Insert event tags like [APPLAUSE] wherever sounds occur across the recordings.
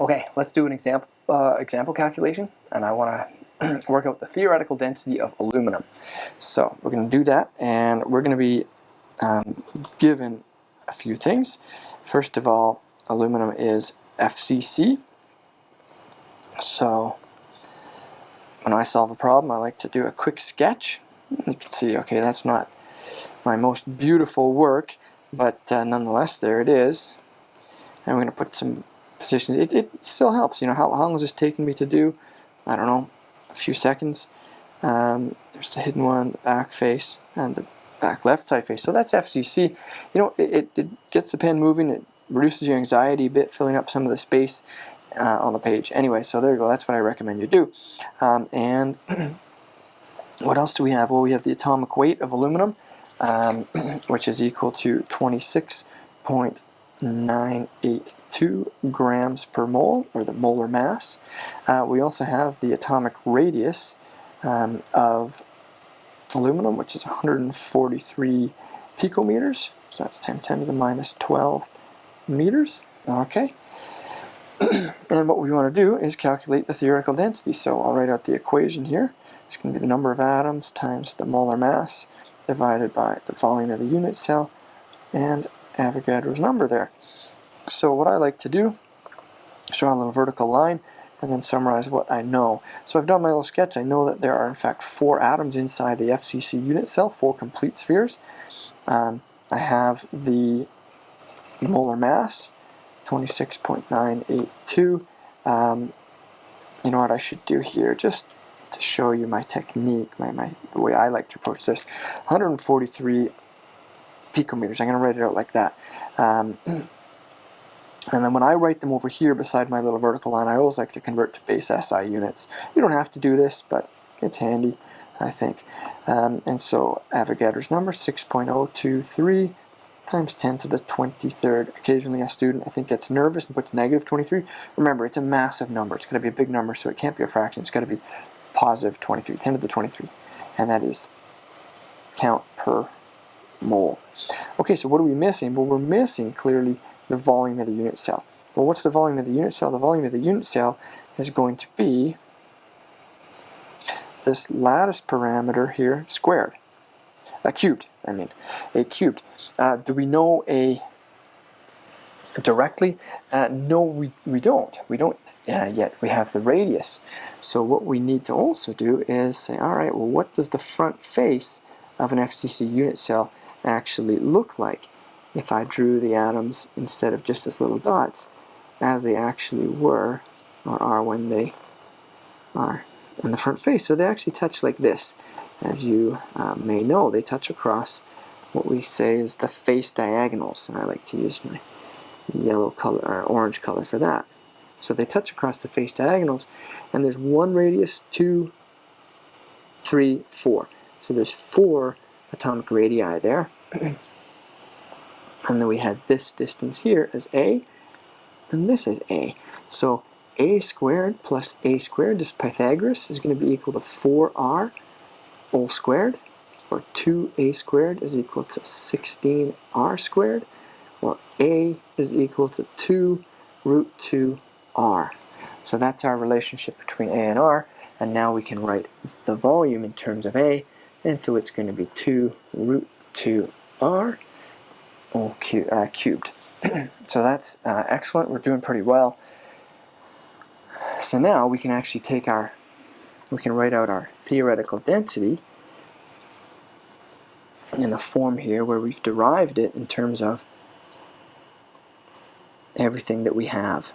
Okay, let's do an example, uh, example calculation, and I want [CLEARS THROAT] to work out the theoretical density of aluminum. So we're going to do that, and we're going to be um, given a few things. First of all, aluminum is FCC. So when I solve a problem, I like to do a quick sketch. You can see, okay, that's not my most beautiful work, but uh, nonetheless, there it is. And we're going to put some positions. It, it still helps. You know, how, how long is this taking me to do? I don't know, a few seconds. Um, there's the hidden one, the back face, and the back left side face. So that's FCC. You know, it, it gets the pen moving. It reduces your anxiety a bit, filling up some of the space uh, on the page. Anyway, so there you go. That's what I recommend you do. Um, and [CLEARS THROAT] what else do we have? Well, we have the atomic weight of aluminum, um, [CLEARS THROAT] which is equal to 26.982 grams per mole, or the molar mass. Uh, we also have the atomic radius um, of aluminum, which is 143 picometers. So that's 10, 10 to the minus 12 meters. Okay. [CLEARS THROAT] and what we want to do is calculate the theoretical density. So I'll write out the equation here. It's going to be the number of atoms times the molar mass divided by the volume of the unit cell and Avogadro's number there. So what I like to do, is draw a little vertical line and then summarize what I know. So I've done my little sketch. I know that there are in fact four atoms inside the FCC unit cell, four complete spheres. Um, I have the molar mass, 26.982. Um, you know what I should do here, just to show you my technique, my, my the way I like to approach this. 143 picometers, I'm going to write it out like that. Um, [CLEARS THROAT] and then when I write them over here beside my little vertical line, I always like to convert to base SI units. You don't have to do this, but it's handy, I think. Um, and so Avogadro's number, 6.023 times 10 to the 23rd. Occasionally a student, I think, gets nervous and puts negative 23. Remember, it's a massive number. It's going to be a big number, so it can't be a fraction. It's got to be positive 23, 10 to the 23. And that is count per mole. Okay, so what are we missing? Well, we're missing, clearly, the volume of the unit cell. Well, what's the volume of the unit cell? The volume of the unit cell is going to be this lattice parameter here squared. A cubed, I mean, a cubed. Uh, do we know a directly? Uh, no, we, we don't. We don't uh, yet. We have the radius. So what we need to also do is say, all right, well, what does the front face of an FCC unit cell actually look like if I drew the atoms instead of just as little dots as they actually were or are when they are in the front face. So they actually touch like this. As you uh, may know, they touch across what we say is the face diagonals, and I like to use my yellow color or orange color for that. So they touch across the face diagonals, and there's one radius, two, three, four. So there's four atomic radii there. [CLEARS THROAT] and then we had this distance here as a, and this is a. So a squared plus a squared, this Pythagoras, is going to be equal to 4r all squared, or 2a squared is equal to 16r squared, or a is equal to 2 root 2r. So that's our relationship between a and r, and now we can write the volume in terms of a, and so it's going to be 2 root 2r all cu uh, cubed. [CLEARS THROAT] so that's uh, excellent, we're doing pretty well. So now we can actually take our, we can write out our theoretical density in the form here where we've derived it in terms of everything that we have.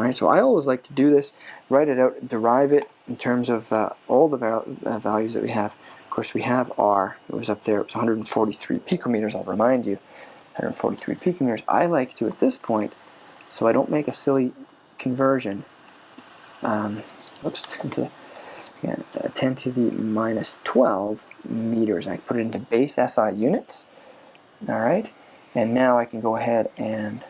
Alright, so I always like to do this, write it out, derive it in terms of uh, all the val uh, values that we have. Of course, we have R, it was up there, it was 143 picometers, I'll remind you. 143 picometers. I like to, at this point, so I don't make a silly conversion, um, oops, [LAUGHS] to, yeah, 10 to the minus 12 meters. I put it into base SI units, all right? And now I can go ahead and,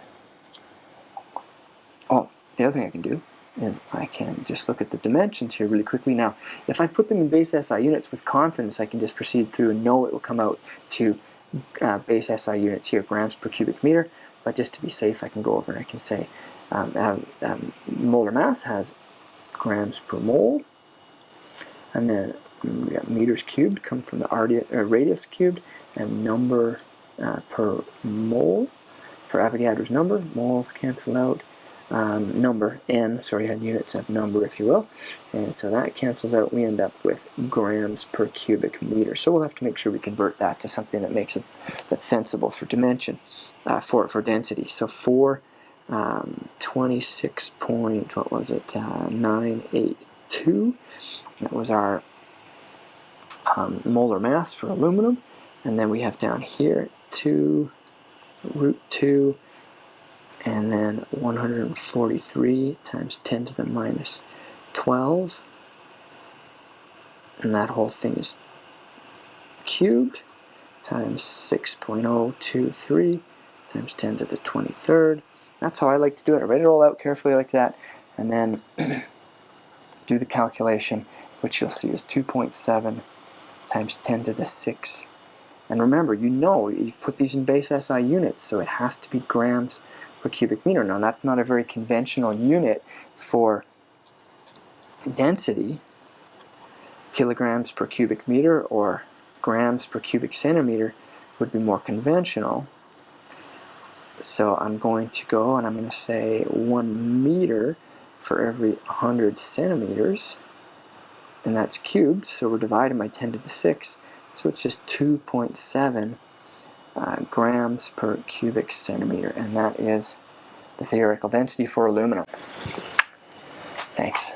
the other thing I can do is I can just look at the dimensions here really quickly. Now, if I put them in base SI units with confidence, I can just proceed through and know it will come out to uh, base SI units here, grams per cubic meter, but just to be safe I can go over and I can say um, um, um molar mass has grams per mole, and then mm, we got meters cubed come from the uh, radius cubed, and number uh, per mole. For Avogadro's number, moles cancel out, um, number, n, sorry, had units of number, if you will. And so that cancels out. We end up with grams per cubic meter. So we'll have to make sure we convert that to something that makes it that's sensible for dimension, uh, for, for density. So for um, 26 point, what was it, uh, 982, that was our um, molar mass for aluminum. And then we have down here 2 root 2 and then 143 times 10 to the minus 12 and that whole thing is cubed times 6.023 times 10 to the 23rd that's how I like to do it. I write it all out carefully like that and then [CLEARS THROAT] do the calculation which you'll see is 2.7 times 10 to the 6 and remember you know you've put these in base SI units so it has to be grams per cubic meter. Now that's not a very conventional unit for density, kilograms per cubic meter or grams per cubic centimeter would be more conventional. So I'm going to go and I'm going to say one meter for every 100 centimeters and that's cubed so we're dividing by 10 to the 6 so it's just 2.7 uh, grams per cubic centimeter, and that is the theoretical density for aluminum. Thanks.